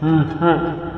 嗯哼